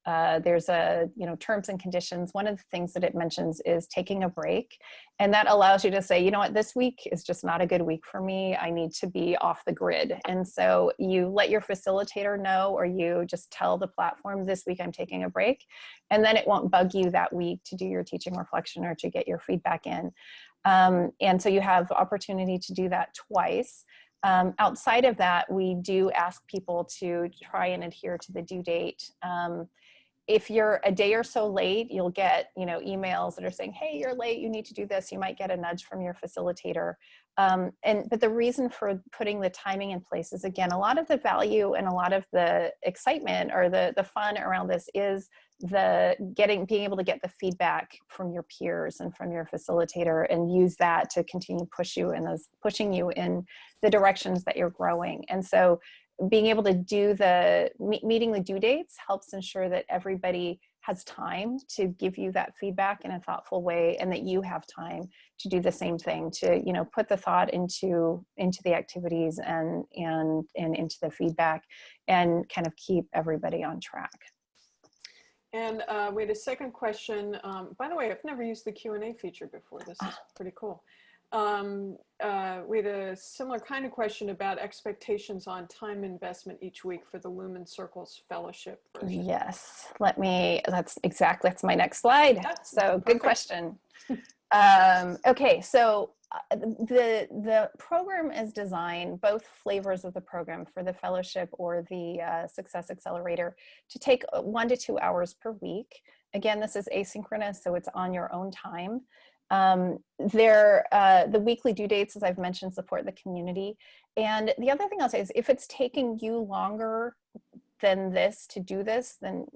uh, there's a, you know, terms and conditions. One of the things that it mentions is taking a break. And that allows you to say, you know what, this week is just not a good week for me. I need to be off the grid. And so you let your facilitator know, or you just tell the platform this week I'm taking a break. And then it won't bug you that week to do your teaching reflection or to get your feedback in. Um, and so you have opportunity to do that twice. Um, outside of that, we do ask people to try and adhere to the due date. Um, if you're a day or so late, you'll get, you know, emails that are saying, hey, you're late, you need to do this. You might get a nudge from your facilitator. Um, and But the reason for putting the timing in place is, again, a lot of the value and a lot of the excitement or the, the fun around this is the getting, being able to get the feedback from your peers and from your facilitator and use that to continue push you in those, pushing you in the directions that you're growing. And so being able to do the meeting the due dates helps ensure that everybody has time to give you that feedback in a thoughtful way and that you have time to do the same thing to you know put the thought into into the activities and and and into the feedback and kind of keep everybody on track And uh, we had a second question. Um, by the way, I've never used the Q&A feature before. This is pretty cool. Um, uh, we had a similar kind of question about expectations on time investment each week for the Lumen Circles Fellowship version. Yes, let me, that's exactly, that's my next slide. Yeah, So good perfect. question. Um, okay, so the, the program is designed, both flavors of the program for the fellowship or the uh, Success Accelerator to take uh, one to two hours per week. Again, this is asynchronous, so it's on your own time. Um, there, uh, the weekly due dates, as I've mentioned, support the community. And the other thing I'll say is if it's taking you longer than this to do this, then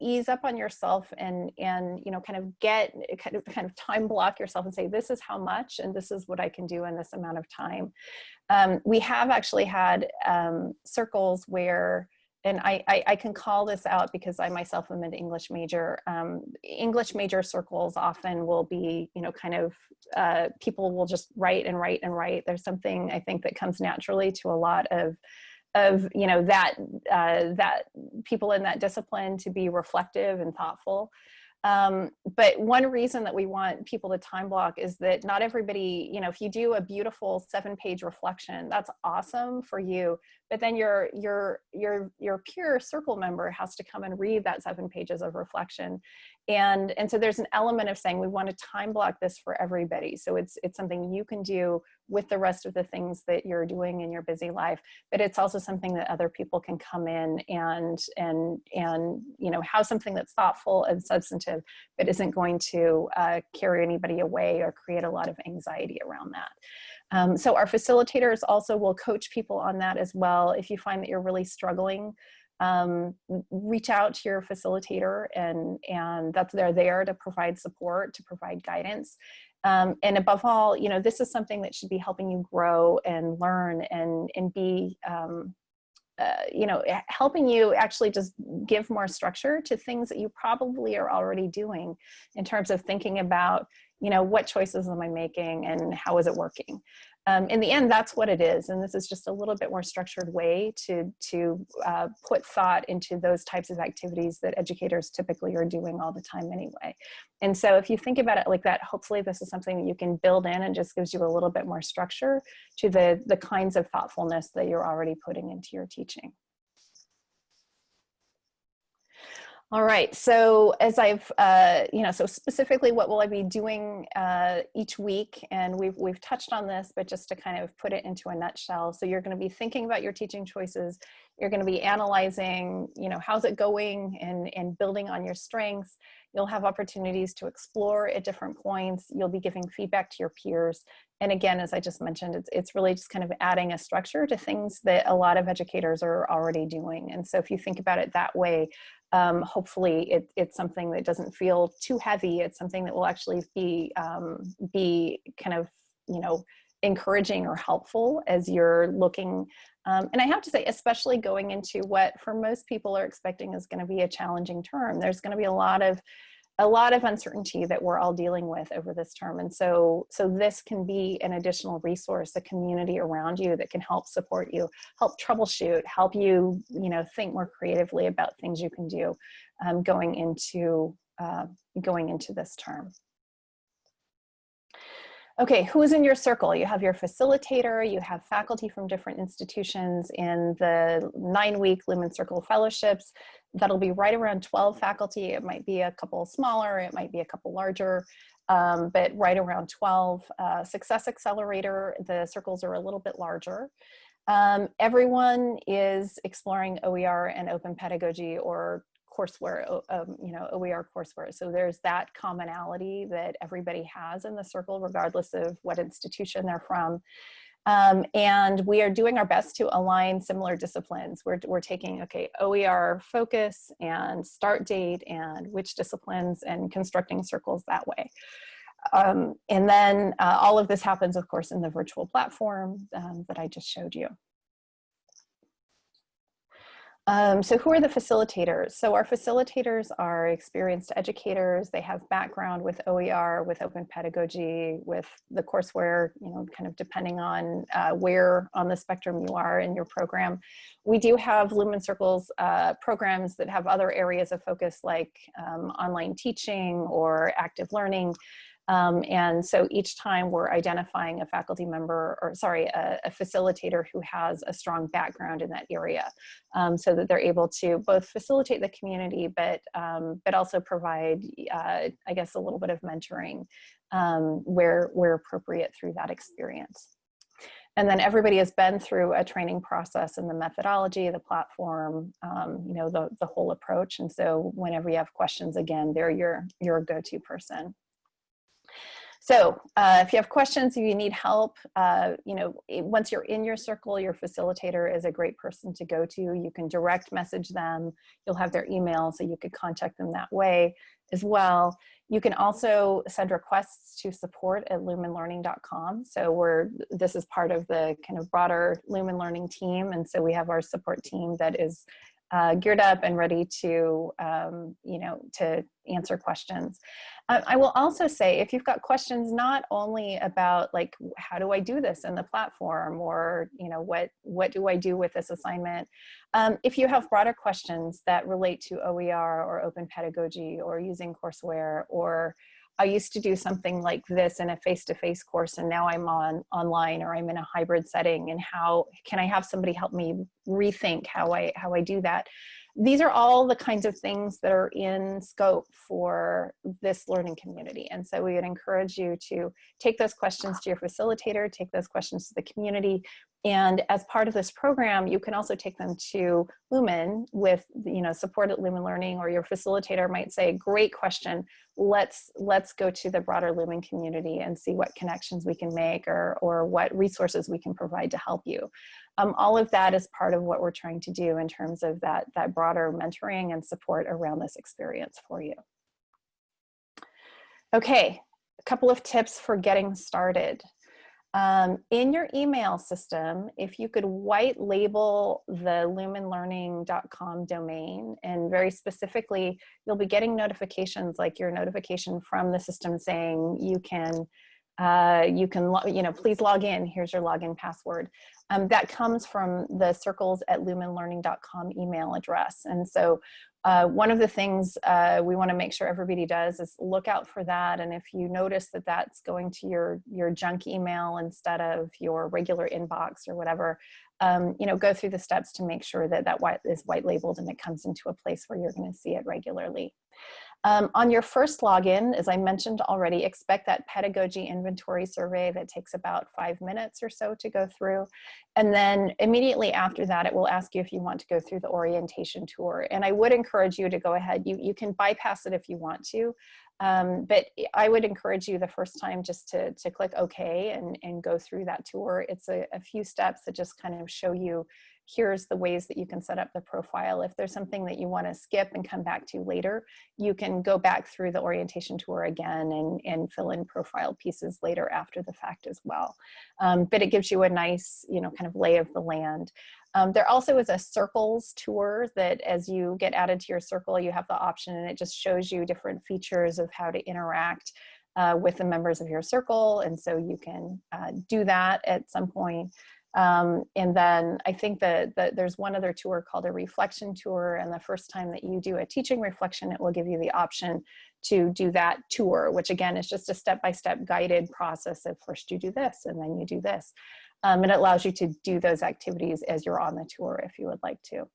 ease up on yourself and and you know kind of get kind of kind of time block yourself and say this is how much and this is what I can do in this amount of time. Um, we have actually had um, circles where and I, I, I can call this out because I myself am an English major. Um, English major circles often will be, you know, kind of uh, people will just write and write and write. There's something I think that comes naturally to a lot of of you know that uh, that people in that discipline to be reflective and thoughtful. Um, but one reason that we want people to time block is that not everybody, you know, if you do a beautiful seven page reflection, that's awesome for you. But then your your your your peer circle member has to come and read that seven pages of reflection. And and so there's an element of saying we want to time block this for everybody. So it's it's something you can do with the rest of the things that you're doing in your busy life but it's also something that other people can come in and and and you know have something that's thoughtful and substantive but isn't going to uh, carry anybody away or create a lot of anxiety around that um, so our facilitators also will coach people on that as well. If you find that you're really struggling um, reach out to your facilitator and and that's they're there to provide support to provide guidance. Um, and above all, you know, this is something that should be helping you grow and learn and, and be, um, uh, you know, helping you actually just give more structure to things that you probably are already doing in terms of thinking about, you know, what choices am I making and how is it working? um, in the end, that's what it is. And this is just a little bit more structured way to, to uh, put thought into those types of activities that educators typically are doing all the time anyway. And so if you think about it like that, hopefully this is something that you can build in and just gives you a little bit more structure to the, the kinds of thoughtfulness that you're already putting into your teaching. All right, so as I've, uh, you know, so specifically what will I be doing uh, each week? And we've, we've touched on this, but just to kind of put it into a nutshell. So you're gonna be thinking about your teaching choices. You're gonna be analyzing, you know, how's it going and, and building on your strengths. You'll have opportunities to explore at different points. You'll be giving feedback to your peers. And again, as I just mentioned, it's, it's really just kind of adding a structure to things that a lot of educators are already doing. And so if you think about it that way, um, hopefully it, it's something that doesn't feel too heavy. It's something that will actually be, um, be kind of, you know, encouraging or helpful as you're looking. Um, and I have to say, especially going into what for most people are expecting is going to be a challenging term. There's going to be a lot of a lot of uncertainty that we're all dealing with over this term. And so, so this can be an additional resource, a community around you that can help support you, help troubleshoot, help you, you know, think more creatively about things you can do um, going into uh, going into this term. Okay, who's in your circle? You have your facilitator, you have faculty from different institutions in the nine week Lumen Circle fellowships. That'll be right around 12 faculty. It might be a couple smaller, it might be a couple larger, um, but right around 12. Uh, Success Accelerator, the circles are a little bit larger. Um, everyone is exploring OER and open pedagogy or courseware, um, you know, OER courseware. So there's that commonality that everybody has in the circle, regardless of what institution they're from. Um, and we are doing our best to align similar disciplines. We're, we're taking, okay, OER focus and start date and which disciplines and constructing circles that way. Um, and then uh, all of this happens, of course, in the virtual platform um, that I just showed you. Um, so who are the facilitators? So our facilitators are experienced educators. They have background with OER, with open pedagogy, with the courseware, you know, kind of depending on uh, where on the spectrum you are in your program. We do have Lumen Circles uh, programs that have other areas of focus like um, online teaching or active learning. Um, and so each time we're identifying a faculty member or sorry, a, a facilitator who has a strong background in that area um, so that they're able to both facilitate the community, but, um, but also provide, uh, I guess, a little bit of mentoring um, where, where appropriate through that experience. And then everybody has been through a training process in the methodology, the platform, um, you know, the, the whole approach. And so whenever you have questions, again, they're your, your go-to person. So uh, if you have questions, if you need help, uh, you know, once you're in your circle, your facilitator is a great person to go to. You can direct message them. You'll have their email, so you could contact them that way as well. You can also send requests to support at lumenlearning.com. So we're, this is part of the kind of broader Lumen Learning team. And so we have our support team that is uh, geared up and ready to, um, you know, to answer questions. Uh, I will also say, if you've got questions not only about like, how do I do this in the platform or, you know, what, what do I do with this assignment? Um, if you have broader questions that relate to OER or open pedagogy or using courseware or I used to do something like this in a face-to-face -face course and now I'm on online or I'm in a hybrid setting and how can I have somebody help me rethink how I, how I do that? These are all the kinds of things that are in scope for this learning community. And so we would encourage you to take those questions to your facilitator, take those questions to the community, and as part of this program, you can also take them to Lumen with, you know, support at Lumen Learning or your facilitator might say, great question, let's, let's go to the broader Lumen community and see what connections we can make or, or what resources we can provide to help you. Um, all of that is part of what we're trying to do in terms of that, that broader mentoring and support around this experience for you. Okay, a couple of tips for getting started. Um, in your email system, if you could white label the lumenlearning.com domain, and very specifically, you'll be getting notifications like your notification from the system saying you can, uh, you can, you know, please log in, here's your login password. Um, that comes from the circles at lumenlearning.com email address. And so uh, one of the things uh, we want to make sure everybody does is look out for that. And if you notice that that's going to your, your junk email instead of your regular inbox or whatever, um, you know, go through the steps to make sure that that white is white labeled and it comes into a place where you're going to see it regularly. Um, on your first login, as I mentioned already, expect that pedagogy inventory survey that takes about five minutes or so to go through. And then immediately after that, it will ask you if you want to go through the orientation tour. And I would encourage you to go ahead. You, you can bypass it if you want to. Um, but I would encourage you the first time just to, to click OK and, and go through that tour. It's a, a few steps that just kind of show you here's the ways that you can set up the profile. If there's something that you want to skip and come back to later, you can go back through the orientation tour again and, and fill in profile pieces later after the fact as well. Um, but it gives you a nice, you know, kind of lay of the land. Um, there also is a circles tour that as you get added to your circle, you have the option and it just shows you different features of how to interact uh, with the members of your circle. And so you can uh, do that at some point. Um, and then I think that, that there's one other tour called a reflection tour. And the first time that you do a teaching reflection, it will give you the option to do that tour, which again is just a step-by-step -step guided process of first you do this and then you do this. Um, and it allows you to do those activities as you're on the tour if you would like to.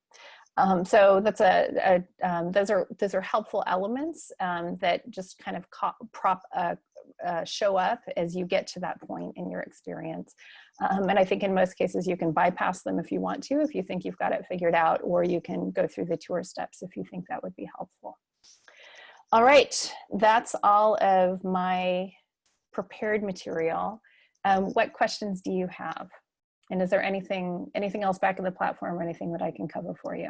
Um, so that's a, a um, those are those are helpful elements um, that just kind of prop uh, uh, show up as you get to that point in your experience. Um, and I think in most cases you can bypass them if you want to, if you think you've got it figured out, or you can go through the tour steps if you think that would be helpful. All right, that's all of my prepared material. Um, what questions do you have? And is there anything, anything else back in the platform or anything that I can cover for you?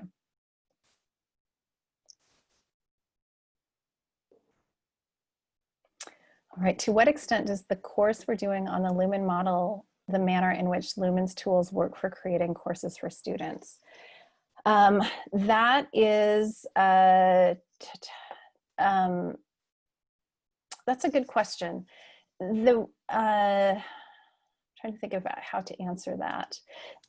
All right, to what extent does the course we're doing on the Lumen model the manner in which Lumen's tools work for creating courses for students? Um, that is, uh, um, that's a good question. The, uh, trying to think about how to answer that.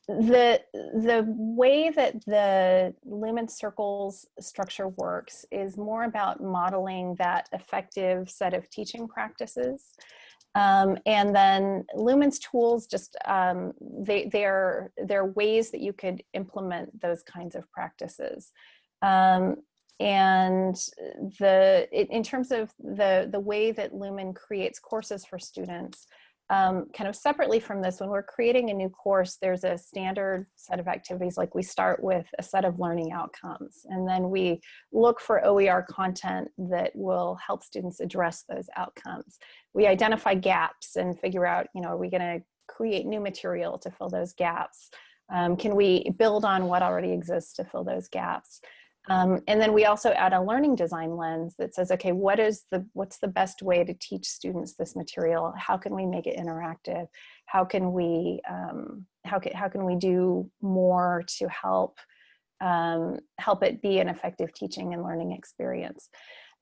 The, the way that the Lumen Circles structure works is more about modeling that effective set of teaching practices. Um, and then Lumen's tools just, um, they, they're, they're ways that you could implement those kinds of practices. Um, and the, in terms of the, the way that Lumen creates courses for students, um, kind of separately from this, when we're creating a new course, there's a standard set of activities, like we start with a set of learning outcomes, and then we look for OER content that will help students address those outcomes. We identify gaps and figure out, you know, are we gonna create new material to fill those gaps? Um, can we build on what already exists to fill those gaps? Um, and then we also add a learning design lens that says, okay, what is the, what's the best way to teach students this material? How can we make it interactive? How can we, um, how, can, how can we do more to help, um, help it be an effective teaching and learning experience?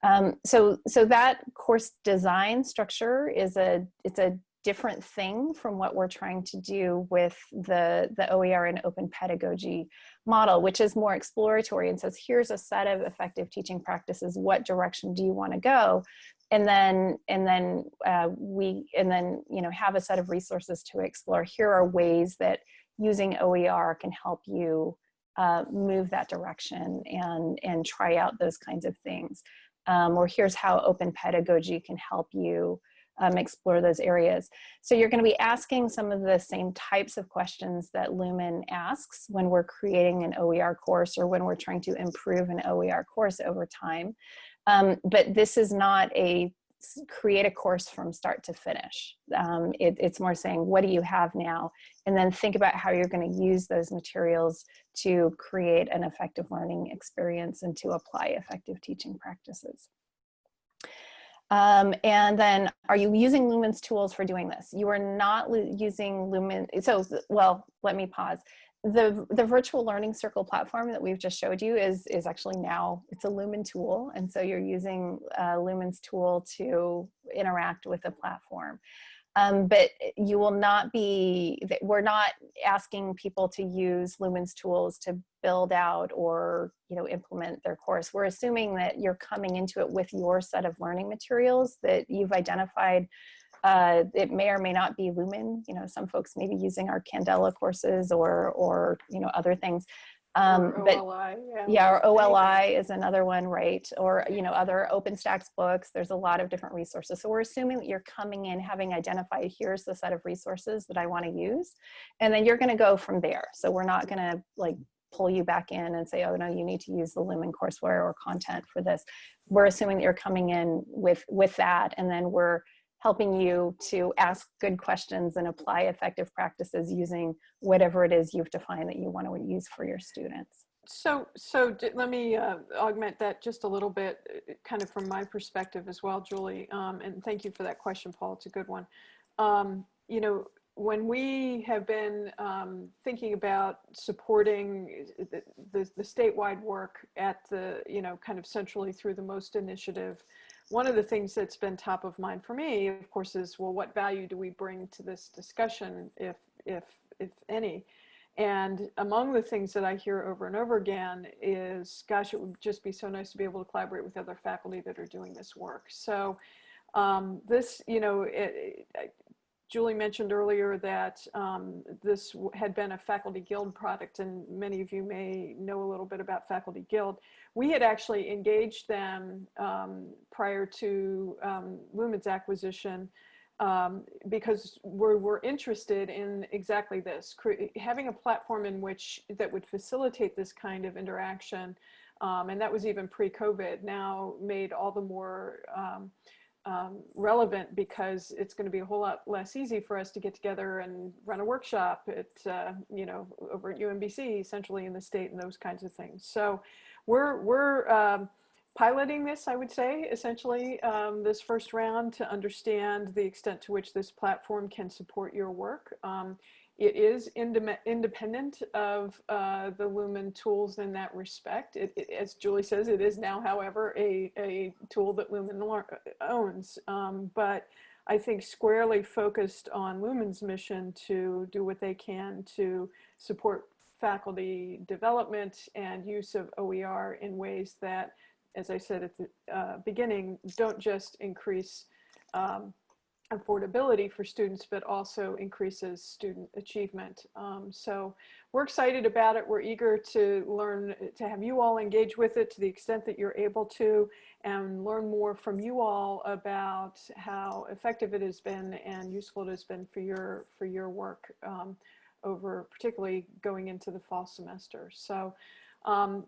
Um, so, so that course design structure is a, it's a different thing from what we're trying to do with the, the OER and open pedagogy model, which is more exploratory and says, here's a set of effective teaching practices. What direction do you want to go? And then, and then uh, we, and then, you know, have a set of resources to explore. Here are ways that using OER can help you uh, move that direction and, and try out those kinds of things. Um, or here's how open pedagogy can help you um, explore those areas. So you're going to be asking some of the same types of questions that Lumen asks when we're creating an OER course or when we're trying to improve an OER course over time. Um, but this is not a create a course from start to finish. Um, it, it's more saying, what do you have now? And then think about how you're going to use those materials to create an effective learning experience and to apply effective teaching practices. Um, and then are you using Lumen's tools for doing this? You are not using Lumen, so, well, let me pause. The, the virtual learning circle platform that we've just showed you is, is actually now, it's a Lumen tool. And so you're using uh, Lumen's tool to interact with the platform. Um, but you will not be, we're not asking people to use Lumen's tools to build out or you know implement their course. We're assuming that you're coming into it with your set of learning materials that you've identified. Uh, it may or may not be Lumen. You know, some folks may be using our Candela courses or or you know other things. Um, or but OLI, yeah. yeah, or OLI is another one, right? Or, you know, other OpenStax books, there's a lot of different resources. So we're assuming that you're coming in having identified, here's the set of resources that I wanna use. And then you're gonna go from there. So we're not gonna like pull you back in and say, oh no, you need to use the Lumen courseware or content for this. We're assuming that you're coming in with, with that and then we're helping you to ask good questions and apply effective practices using whatever it is you've defined that you want to use for your students. So, so let me uh, augment that just a little bit, uh, kind of from my perspective as well, Julie. Um, and thank you for that question, Paul. It's a good one. Um, you know, when we have been um, thinking about supporting the, the, the, statewide work at the, you know, kind of centrally through the MOST initiative, one of the things that's been top of mind for me, of course, is, well, what value do we bring to this discussion, if, if, if any? And among the things that I hear over and over again is, gosh, it would just be so nice to be able to collaborate with other faculty that are doing this work. So um, this, you know, it, it, Julie mentioned earlier that um, this had been a Faculty Guild product, and many of you may know a little bit about Faculty Guild. We had actually engaged them um, prior to um, Lumen's acquisition um, because we're, we're interested in exactly this, having a platform in which that would facilitate this kind of interaction. Um, and that was even pre-COVID, now made all the more um, um, relevant because it's going to be a whole lot less easy for us to get together and run a workshop at, uh, you know, over at UMBC, centrally in the state and those kinds of things. So we're, we're um, piloting this, I would say, essentially um, this first round to understand the extent to which this platform can support your work. It is independent of uh, the Lumen tools in that respect. It, it- as Julie says, it is now, however, a, a tool that Lumen owns. Um, but I think squarely focused on Lumen's mission to do what they can to support faculty development and use of OER in ways that, as I said at the uh, beginning, don't just increase um, affordability for students, but also increases student achievement. Um, so we're excited about it. We're eager to learn, to have you all engage with it to the extent that you're able to and learn more from you all about how effective it has been and useful it has been for your, for your work um, over particularly going into the fall semester. So um,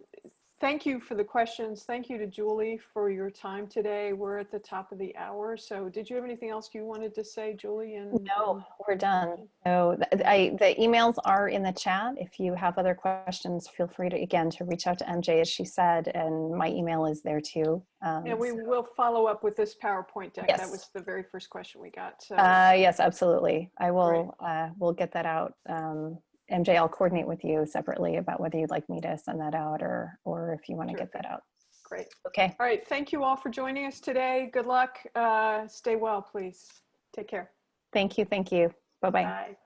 thank you for the questions. Thank you to Julie for your time today. We're at the top of the hour. So did you have anything else you wanted to say, Julie? And No, we're done. So I, the emails are in the chat. If you have other questions, feel free to, again, to reach out to MJ, as she said, and my email is there too. Um, And we so- will follow up with this PowerPoint deck. That was the very first question we got. So Uh, yes, absolutely. I will, uh, we'll get that out. Um, MJ, I'll coordinate with you separately about whether you'd like me to send that out or, or if you want to get that out. great. Okay, All right. Thank you all for joining us today. Good luck. Uh, stay well, please. Take care. thank you, thank you. Bye-bye. Bye.